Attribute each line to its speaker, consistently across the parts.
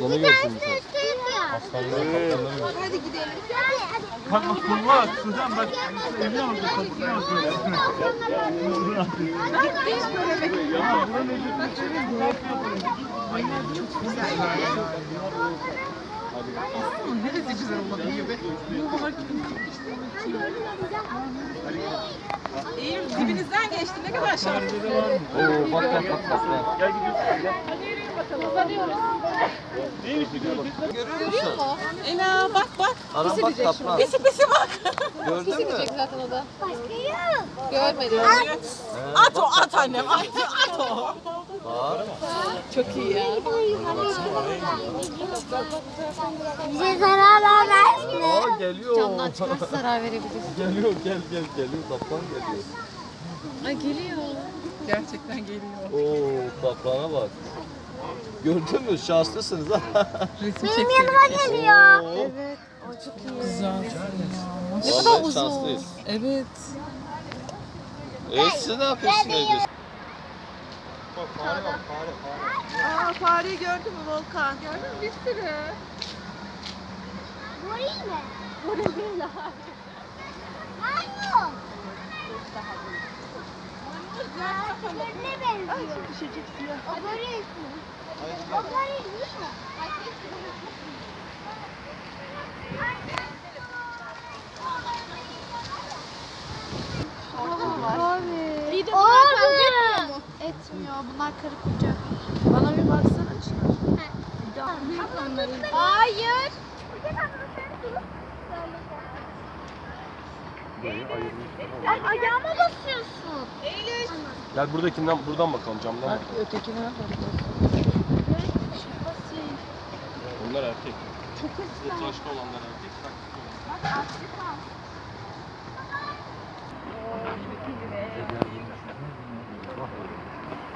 Speaker 1: Aslanı görsün sen. Aslanları kaplanları.
Speaker 2: Hadi gidelim.
Speaker 3: Bak bak kurma Suzan bak evli oldu kapısını atıyor. Ya buranın evli senin bu yapıyor. Neresi güzel olmadı gibi.
Speaker 2: İyiyim dibinizden geçti. Ne kadar şanslı.
Speaker 1: Oo bak bak bak bak.
Speaker 3: Gel gidiyorsun gel.
Speaker 1: Görüyor musun?
Speaker 2: Ela bak bak.
Speaker 1: Aram bak kaplan.
Speaker 2: Pisi pisi bak.
Speaker 1: Gördün mü?
Speaker 4: zaten o da. Görmedim.
Speaker 2: At o at annem. At, at o.
Speaker 1: Bak.
Speaker 2: Çok iyi ya.
Speaker 5: Bize zarar vermez.
Speaker 1: Aa geliyor.
Speaker 4: Camdan çıkarsa zarar verebilir.
Speaker 1: Geliyor gel gel geliyor kaplan geliyor.
Speaker 4: Ay geliyor.
Speaker 2: Gerçekten geliyor.
Speaker 1: Oo kaplana bak. Gördün mü? Şanslısınız ha.
Speaker 2: Resim
Speaker 5: Benim yanıma geliyor.
Speaker 4: Evet. O çok iyi.
Speaker 2: Güzel.
Speaker 4: Ne kadar uzun.
Speaker 1: şanslıyız.
Speaker 2: Evet.
Speaker 1: E siz ne yapıyorsunuz evde?
Speaker 2: Aa fareyi gördün mü Volkan? Gördün mü? Bir sürü.
Speaker 5: Goril mi? Goril değil abi. Maymun. Ne benziyor? O goril mi? O goril değil mi?
Speaker 4: İyi de
Speaker 5: bunlar
Speaker 4: bunlar
Speaker 5: kavga
Speaker 4: kavga
Speaker 5: etmiyor
Speaker 4: etmiyor. Bunlar karı koca. Bana bir baksana.
Speaker 5: Hayır. Ay ayağıma basıyorsun.
Speaker 3: Gel buradakinden buradan bakalım camdan bak.
Speaker 2: Ötekine bak.
Speaker 3: Onlar erkek. Çok hızlı. Tıraşlı olanlar erkek. saksılı olanlar.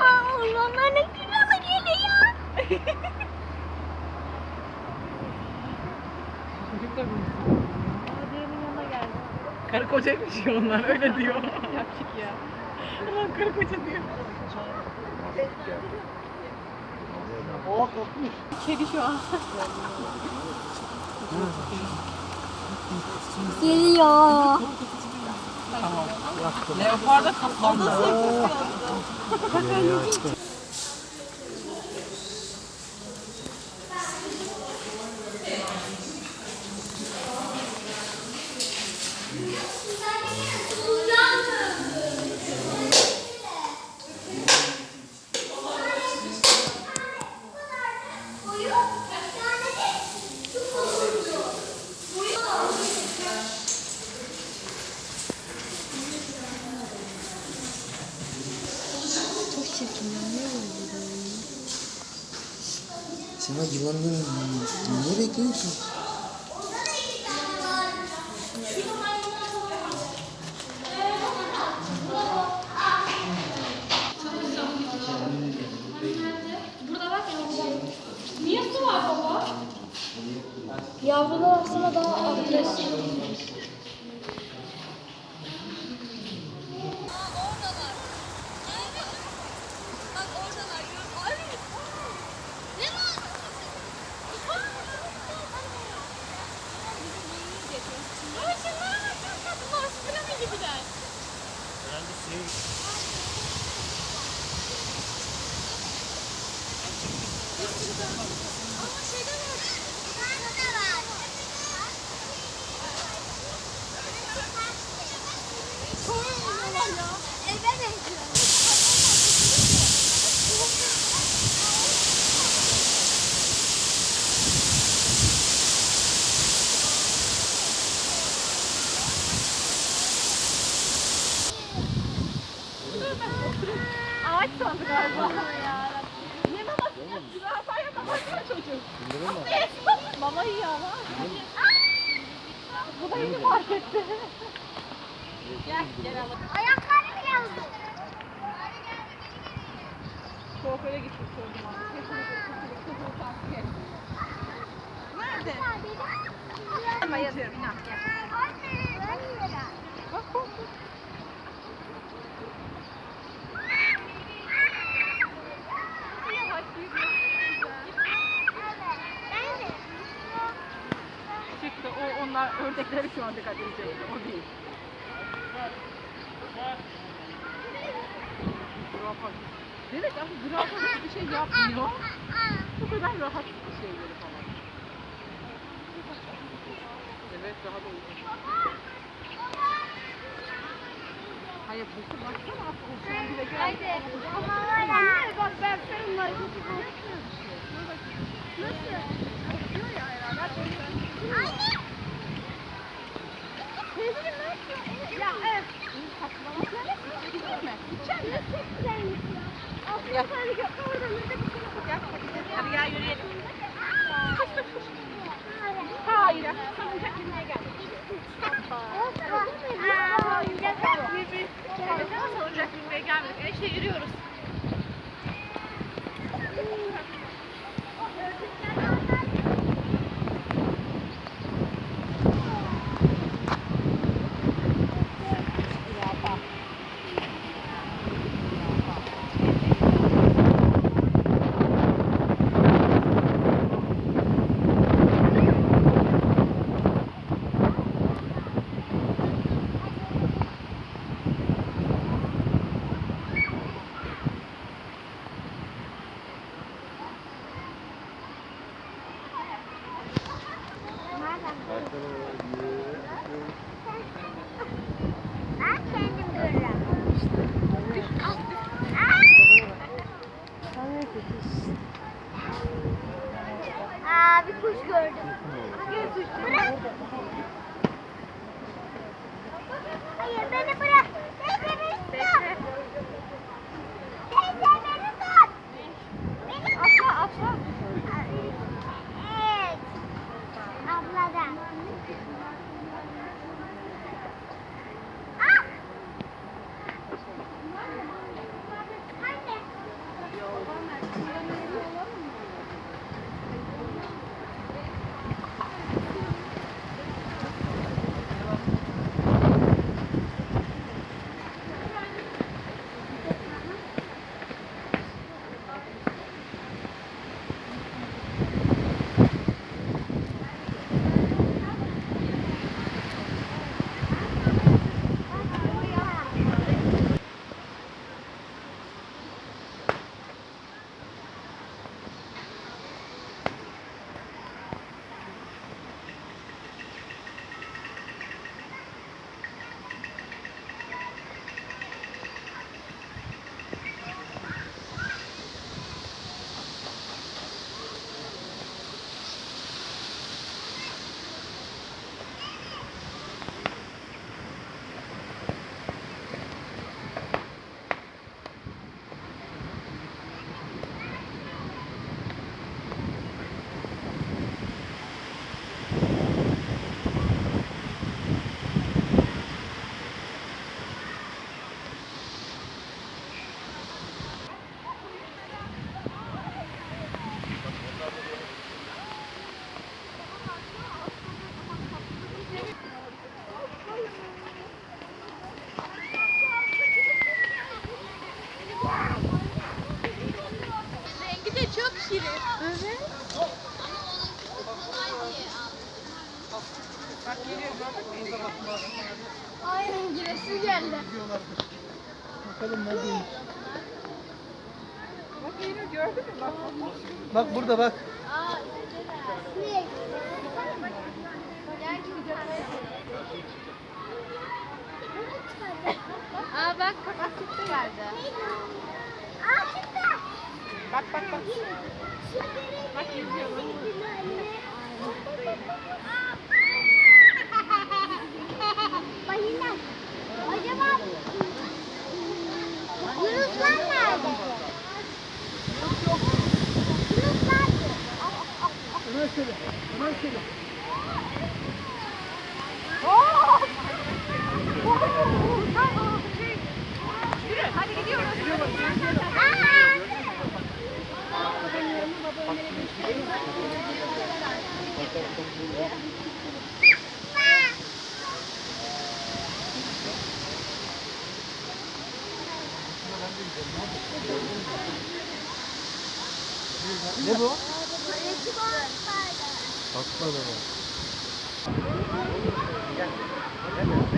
Speaker 5: Aa, onlar ne güzel geliyor.
Speaker 2: Karı kocaymış ya onlar öyle diyor. Yaptık ya. Ulan karı koca diyor. Kedi şu an.
Speaker 5: Geliyor.
Speaker 2: Leopar da kaplan da.
Speaker 6: Sana yılanların ne bekliyorsun?
Speaker 5: Yavrular aslında daha agresif.
Speaker 2: Ağaç sandı galiba. Ne maması? Zürafaya mama yiyor çocuk. Ama. Bu da yeni fark etti. Gel, gel alalım.
Speaker 5: Ayakları bile uzun.
Speaker 2: Kuaföre gittik çocuğum. Nerede? Ama yazıyorum inan. Gel. Bak bak bak. Yavaş yürü. Onlar ördekleri şu an dikkatini çekti. O değil. Zürafa. Demek aslında zürafa hiçbir şey yapmıyor. Bu kadar rahat bir şeyleri falan. Evet rahat oluyor. Hayır bu baksana şu an bile geldi.
Speaker 5: Ya. Anne bak ben senin var. Nasıl?
Speaker 2: Diyor ya herhalde.
Speaker 5: Anne. Teyzeciğim ne yapıyorsun? Ya evet.
Speaker 2: Gidiyor mu?
Speaker 5: İçeride çok güzelmiş ya. Aslında sen de oradan da bir şey
Speaker 2: Gel hadi gel yürüyelim.
Speaker 5: Hayır.
Speaker 2: Salıncak binmeye geldik. Salıncak binmeye gelmedik. E işte yürüyoruz.
Speaker 5: Ben kendim görürüm. Aa bir kuş gördüm. Bırak. Hayır beni bırak. Teyze beni tut. Teyze beni tut. Beni
Speaker 2: Atla atla.
Speaker 5: Evet.
Speaker 2: Bak geliyor gördün mü?
Speaker 5: Aynen giresi geldi.
Speaker 2: Bak geliyor gördün mü? Bak.
Speaker 6: Bak burada bak.
Speaker 5: Niye?
Speaker 4: Aa bak kapak çıktı geldi.
Speaker 5: Aa çıktı.
Speaker 2: Bak bak bak. Bak yüzüyor.
Speaker 5: Balina. Yunuslar nerede? Yunuslar.
Speaker 6: Ömer söyle. Ömer söyle. Ne bu? Atma da var.
Speaker 2: Bakın